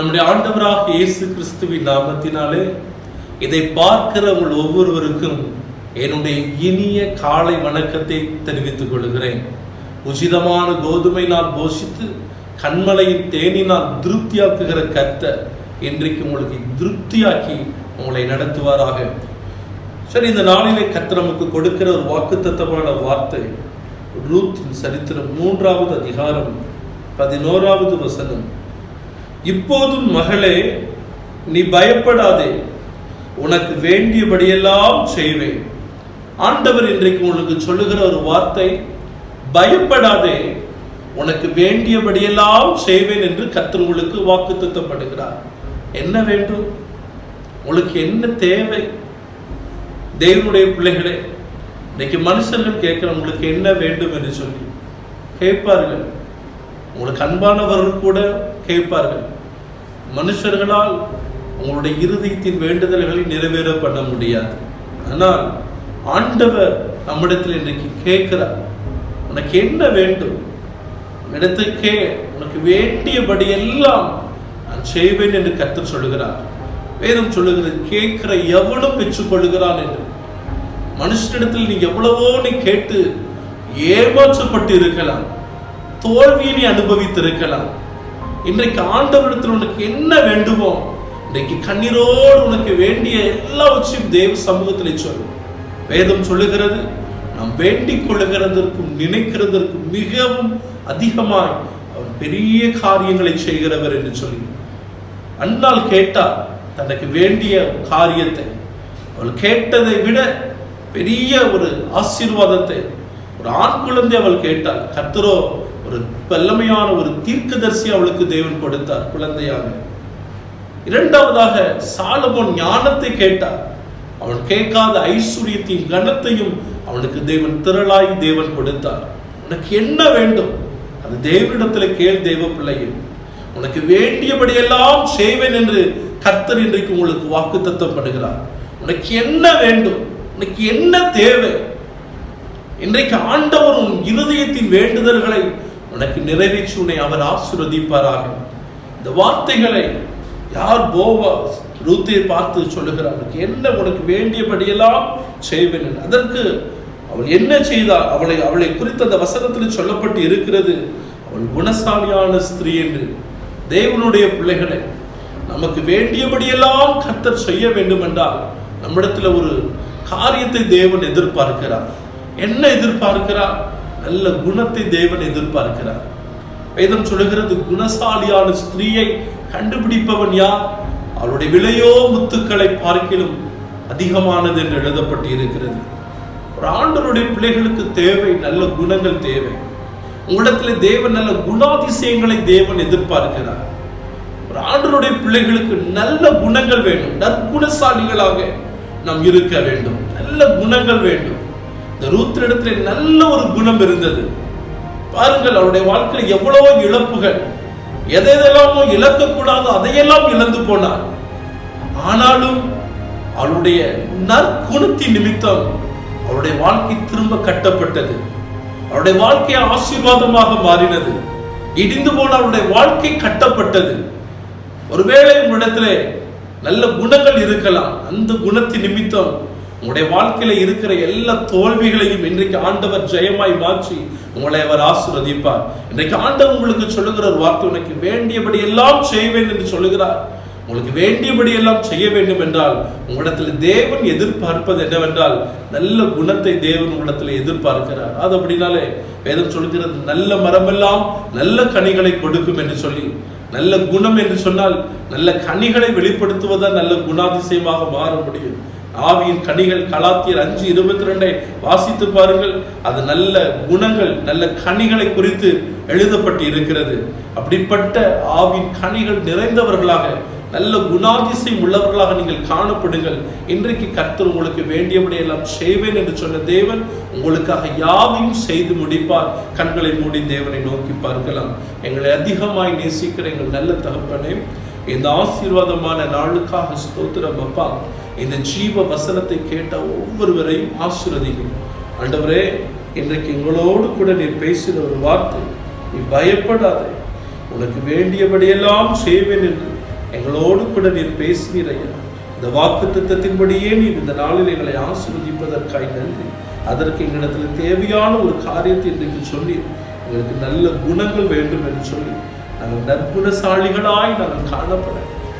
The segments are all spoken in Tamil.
நம்முடைய ஆண்டவராக இயேசு கிறிஸ்துவின் நாமத்தினாலே இதை பார்க்கிற உங்கள் ஒவ்வொருவருக்கும் என்னுடைய இனிய காலை வணக்கத்தை தெரிவித்துக் கொள்கிறேன். உசிதமான கோதுமை நான் போஷித்து கண்மலையின் தேனினால் திருப்தியாக்குகிற கத்த இன்றைக்கு உங்களுக்கு திருப்தியாக்கி உங்களை நடத்துவாராக. சரி இந்த நாளிலே கத்த நமக்கு கொடுக்கிற ஒரு வாக்குத்தத்தமான வார்த்தை ரூத்தின் சரித்திரம் மூன்றாவது அதிகாரம் பதினோராவது வசனம். இப்போதும் மகளே நீ பயப்படாதே. உனக்கு வேண்டியபடியெல்லாம் செய்வேன். ஆண்டவர் இன்றைக்கு உங்களுக்கு சொல்லுகிற ஒரு வார்த்தை பயப்படாதே. உனக்கு வேண்டியபடியெல்லாம் செய்வேன் என்று கத்தர் உங்களுக்கு வாக்குத்தத்தப்படுகிறார். என்ன வேண்டும்? உங்களுக்கு என்ன தேவை? தெய்வனுடைய பிள்ளைகளே இன்னைக்கு மனுஷர்கள் கேட்கிற உங்களுக்கு என்ன வேண்டும் என்று சொல்லி கேட்பார்கள். உங்களுக்கு அன்பானவர்கள் கூட கேட்பார்கள். மனுஷர்களால் உங்களுடைய இருதயத்தின் வேண்டுதல்களை நிறைவேற பண்ண முடியாது. ஆனால் ஆண்டவர் நம்மிடத்தில் இன்றைக்கு கேட்கிறார். உனக்கு என்ன வேண்டும்? இடத்துக்கே உனக்கு வேண்டியபடி எல்லாம் நான் செய்வேன் என்று கர்த்தர் சொல்லுகிறார். வேதம் சொல்லுகிறது கேட்கிற எவனும் பெற்றுக்கொள்கிறான் என்று. மனுஷனிடத்தில் நீ எவ்வளவோ நீ கேட்டு ஏமாற்றப்பட்டு இருக்கலாம். தோல்வியை நீ அனுபவித்திருக்கலாம். இன்றைக்கு ஆண்டவரிடத்தில் உனக்கு என்ன வேண்டுமோ இன்றைக்கு கண்ணீரோடு உனக்கு வேண்டிய எல்லாவற்றையும் தேவ சமூகத்தில் சொல்லும் வேதம் சொல்லுகிறது நாம் வேண்டிக் கொள்ளுகிறதற்கும் நினைக்கிறதற்கும் மிகவும் அதிகமாய் அவர் பெரிய காரியங்களை செய்கிறவர் என்று சொல்லி. அன்னால் கேட்டால் தனக்கு வேண்டிய காரியத்தை அவள் கேட்டதை விட பெரிய ஒரு ஆசீர்வாதத்தை ஒரு ஆண் குழந்தை அவள் கேட்டாள் கர்த்தரோ ஒரு வல்லமையான ஒரு தீர்க்கதரிசி அவளுக்கு தேவன் கொடுத்தார் குழந்தையாக. இரண்டாவதாக சாலமோன் ஞானத்தை கேட்டார் அவன் கேட்காத ஐஸ்வர்யத்தையும் கனத்தையும் அவனுக்கு தேவன் திரளாய் தேவன் கொடுத்தார். உனக்கு என்ன வேண்டும்? அது தேவனிடத்தில் கேள் தெய்வ பிள்ளையும் உனக்கு வேண்டியபடியெல்லாம் செய்வேன் என்று கர்த்தர் இன்றைக்கு உங்களுக்கு வாக்கு தத்தப்படுகிறார் உனக்கு என்ன வேண்டும்? உனக்கு என்ன தேவை? இன்றைக்கு ஆண்டவர் உன் இருதயத்தின் வேண்டுதல்களை உனக்கு நிறைவேற்றி உன்னை அவர் ஆசீர்வதிப்பாராக. இந்த வார்த்தைகளை யார் போவா ரூத்தை பார்த்து சொல்லுகிறார்? உனக்கு என்ன உனக்கு வேண்டியபடியெல்லாம் செய்வேன் அதற்கு அவள் என்ன செய்தார் அவளை அவளை குறித்த அந்த வசனத்தில் சொல்லப்பட்டு இருக்கிறது. அவள் குணசாலியான ஸ்திரீ என்று. தேவனுடைய பிள்ளைகளை நமக்கு வேண்டியபடியெல்லாம் கர்த்தர் செய்ய வேண்டும் என்றால் நம்மிடத்தில் ஒரு காரியத்தை தேவன் எதிர்பார்க்கிறார். என்ன எதிர்பார்க்கிறார்? நல்ல குணத்தை தேவன் எதிர்பார்க்கிறார். வேதம் சொல்லுகிறது குணசாலியான ஸ்திரீயை கண்டுபிடிப்பவன் யார்? அவளுடைய விலையோ முத்துக்களை பார்க்கிலும் அதிகமானது என்று எழுதப்பட்டு இருக்கிறது ஒரு ஆண்டவருடைய பிள்ளைகளுக்கு தேவை நல்ல குணங்கள் தேவை. உங்களிடத்தில் தேவன் நல்ல குணாதிசயங்களை தேவன் எதிர்பார்க்கிறார். ஒரு ஆண்டவருடைய பிள்ளைகளுக்கு நல்ல குணங்கள் வேண்டும். நற்குணசாலிகளாக நாம் இருக்க வேண்டும். நல்ல குணங்கள் வேண்டும். இந்த ரூத்திரிடத்துல நல்ல ஒரு குணம் இருந்தது. பாருங்கள் அவருடைய வாழ்க்கையில் எவ்வளவோ இழப்புகள். எதை எதெல்லாமோ இழக்கக்கூடாதோ அதையெல்லாம் இழந்து போனார். ஆனாலும் அவளுடைய நற்குணத்தின் நிமித்தம் அவருடைய வாழ்க்கை திரும்ப கட்டப்பட்டது. அவருடைய வாழ்க்கை ஆசீர்வாதமாக மாறினது. இடிந்து போன அவருடைய வாழ்க்கை கட்டப்பட்டது. ஒருவேளை உங்களிடத்திலே நல்ல குணங்கள் இருக்கலாம். அந்த குணத்தின் நிமித்தம் உங்களுடைய வாழ்க்கையில இருக்கிற எல்லா தோல்விகளையும் இன்றைக்கு ஆண்டவர் ஜெயமாய் மாற்றி உங்களை அவர் ஆசிர்வதிப்பார். இன்றைக்கு ஆண்டவர் உங்களுக்கு சொல்லுகிற ஒரு வார்த்தை உனக்கு வேண்டியபடி எல்லாம் செய்வேன் என்று சொல்லுகிறார். உங்களுக்கு வேண்டியபடி எல்லாம் செய்ய வேண்டும் என்றால் உங்களிடத்தில் தேவன் எதிர்பார்ப்பது என்னவென்றால் நல்ல குணத்தை தேவன் உங்களிடத்தில் எதிர்பார்க்கிறார். அது அப்படினாலே வேதம் சொல்கிறது நல்ல மரமெல்லாம் நல்ல கனிகளை கொடுக்கும் என்று சொல்லி நல்ல குணம் என்று சொன்னால் நல்ல கனிகளை வெளிப்படுத்துவதுதான் நல்ல குணாதிசயமாக மாற முடியும். ஆவியின் கனிகள் கலாத்தியர் அஞ்சு இருபத்தி ரெண்டை வாசித்து பாருங்கள். அது நல்ல குணங்கள் நல்ல கனிகளை குறித்து எழுதப்பட்டு இருக்கிறது. அப்படிப்பட்ட ஆவின் கனிகள் நிறைந்தவர்களாக நல்ல குணாதிசயம் உள்ளவர்களாக நீங்கள் காணப்படுங்கள். இன்றைக்கு கர்த்தர் உங்களுக்கு வேண்டியபடி எல்லாம் செய்வேன் என்று சொன்ன தேவன் உங்களுக்காக யாவையும் செய்து முடிப்பார். கண்களை மூடி தேவனை நோக்கி பார்க்கலாம். எங்களை அதிகமாய் நேசிக்கிற எங்கள் நல்ல தகப்பனே இந்த ஆசீர்வாதமான நாளுக்காக ஸ்தோத்திரம் அப்பா. இந்த ஜீவ வசனத்தை கேட்ட ஒவ்வொருவரையும் ஆசீர்வதிங்க ஆண்டவரே இன்றைக்கு எங்களோடு கூட நீ பேசின ஒரு வார்த்தை நீ பயப்படாதே. உனக்கு வேண்டியபடியெல்லாம் செய்வேன் என்று எங்களோடு கூட நீர் பேசினீரையா இந்த வாக்கு திட்டத்தின்படியே நீ இந்த நாளில் எங்களை ஆசீர்வதிப்பதற்காய் நன்றி. அதற்கு எங்களிடத்தில் தேவையான ஒரு காரியத்தை இன்றைக்கு சொல்லி எங்களுக்கு நல்ல குணங்கள் வேண்டும் என்று சொல்லி நாங்கள் நற்குணசாலிகளாய் நாங்கள் காணப்பட.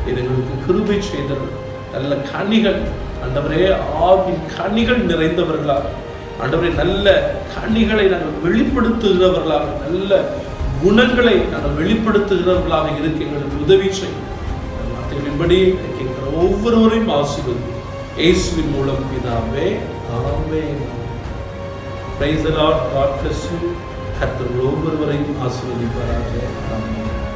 இது எங்களுக்கு கிருபை செய்தவர் நல்ல கனிகள். ஆண்டவரே ஆவின் கனிகள் நிறைந்தவர்களாக. ஆண்டவரே நல்ல கனிகளை நாங்கள் வெளிப்படுத்துகிறவர்களாக நல்ல குணங்களை நாங்கள் வெளிப்படுத்துகிறவர்களாக இருக்க எங்களுக்கு உதவி செய்யும். வார்த்தைகளின்படி கேட்கிற ஒவ்வொருவரையும் ஆசீர்வதி இயேசுவின் மூலம் பிதாவே ஆமே praise the Lord God bless you கர்த்தர் ஒவ்வொருவரையும் ஆசீர்வதிப்பாராக. ஆமென்.